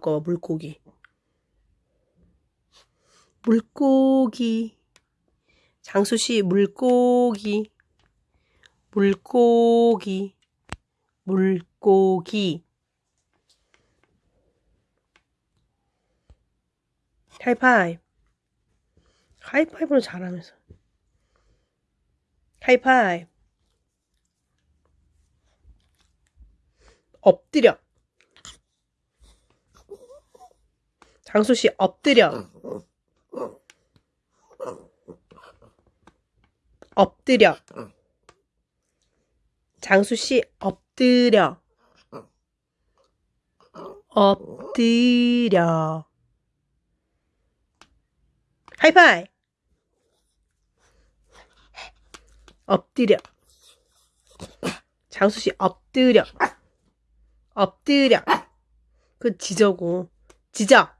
거 물고기. 물고기. 장수 씨 물고기. 물고기. 물고기. 하이파이브. 하이파이브는 잘하면서. 하이파이브. 엎드려. 장수 씨 엎드려. 엎드려. 장수 씨 엎드려. 엎드려. 하이파이. 엎드려. 장수 씨 엎드려. 엎드려. 그 지저고. 지저.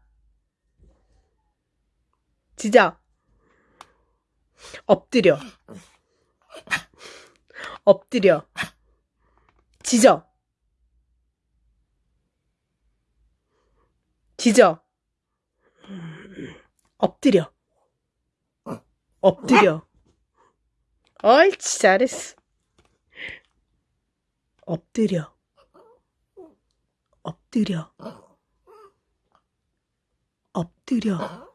지저. 엎드려. 엎드려. 지저. 지저. 엎드려. 엎드려. 옳지, 잘했어. 엎드려. 엎드려. 엎드려.